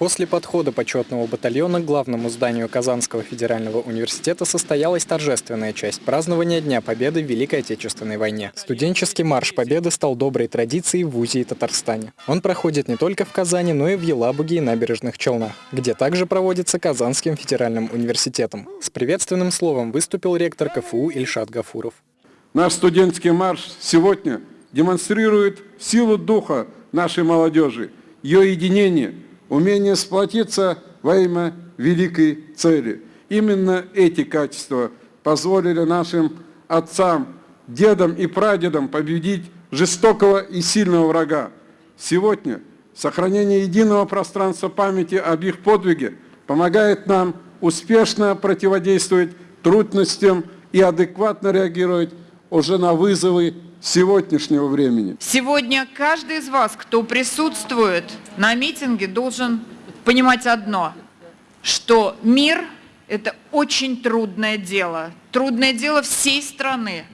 После подхода почетного батальона к главному зданию Казанского федерального университета состоялась торжественная часть празднования Дня Победы в Великой Отечественной войне. Студенческий марш Победы стал доброй традицией в ВУЗе и Татарстане. Он проходит не только в Казани, но и в Елабуге и набережных Челнах, где также проводится Казанским федеральным университетом. С приветственным словом выступил ректор КФУ Ильшат Гафуров. Наш студенческий марш сегодня демонстрирует силу духа нашей молодежи, ее единение – умение сплотиться во имя великой цели. Именно эти качества позволили нашим отцам, дедам и прадедам победить жестокого и сильного врага. Сегодня сохранение единого пространства памяти об их подвиге помогает нам успешно противодействовать трудностям и адекватно реагировать уже на вызовы сегодняшнего времени. Сегодня каждый из вас, кто присутствует на митинге, должен понимать одно, что мир – это очень трудное дело, трудное дело всей страны.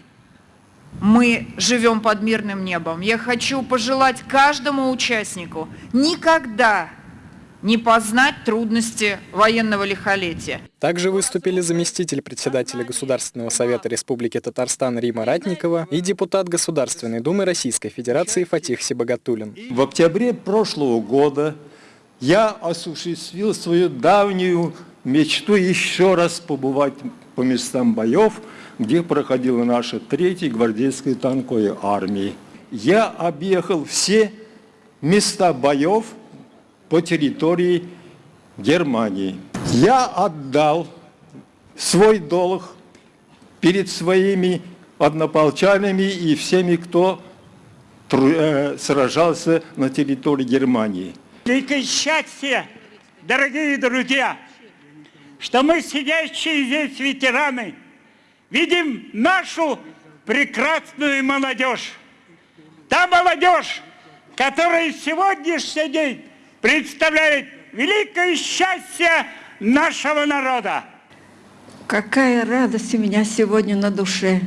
Мы живем под мирным небом. Я хочу пожелать каждому участнику никогда не познать трудности военного лихолетия. Также выступили заместитель председателя Государственного совета Республики Татарстан Рима Ратникова и депутат Государственной Думы Российской Федерации Фатих Сибагатулин. В октябре прошлого года я осуществил свою давнюю мечту еще раз побывать по местам боев, где проходила наша третья гвардейская танковая армия. Я объехал все места боев, по территории Германии. Я отдал свой долг перед своими однополчанами и всеми, кто э, сражался на территории Германии. Великое счастье, дорогие друзья, что мы, сидящие здесь ветераны, видим нашу прекрасную молодежь. Та молодежь, которая сегодняшний день представляет великое счастье нашего народа. Какая радость у меня сегодня на душе.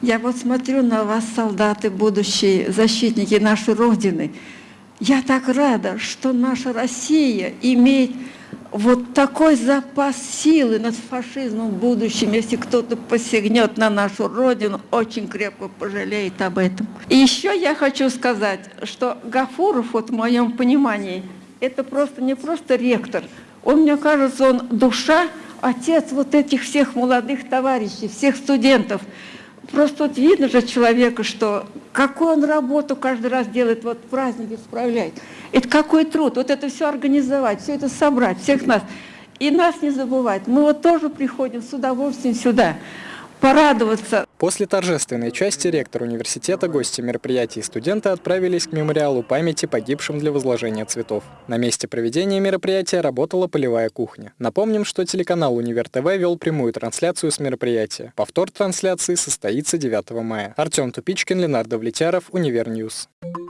Я вот смотрю на вас, солдаты, будущие защитники нашей Родины. Я так рада, что наша Россия имеет вот такой запас силы над фашизмом в будущем. Если кто-то посягнет на нашу Родину, очень крепко пожалеет об этом. И еще я хочу сказать, что Гафуров, вот в моем понимании, это просто не просто ректор. Он, мне кажется, он душа, отец вот этих всех молодых товарищей, всех студентов. Просто вот видно же человека, что какую он работу каждый раз делает, вот праздники справляет. Это какой труд, вот это все организовать, все это собрать, всех нас. И нас не забывать. Мы вот тоже приходим с удовольствием сюда порадоваться. После торжественной части ректор университета, гости мероприятий и студенты отправились к мемориалу памяти погибшим для возложения цветов. На месте проведения мероприятия работала полевая кухня. Напомним, что телеканал «Универ ТВ» вел прямую трансляцию с мероприятия. Повтор трансляции состоится 9 мая. Артем Тупичкин, Ленардо Влетяров, Универ News. News.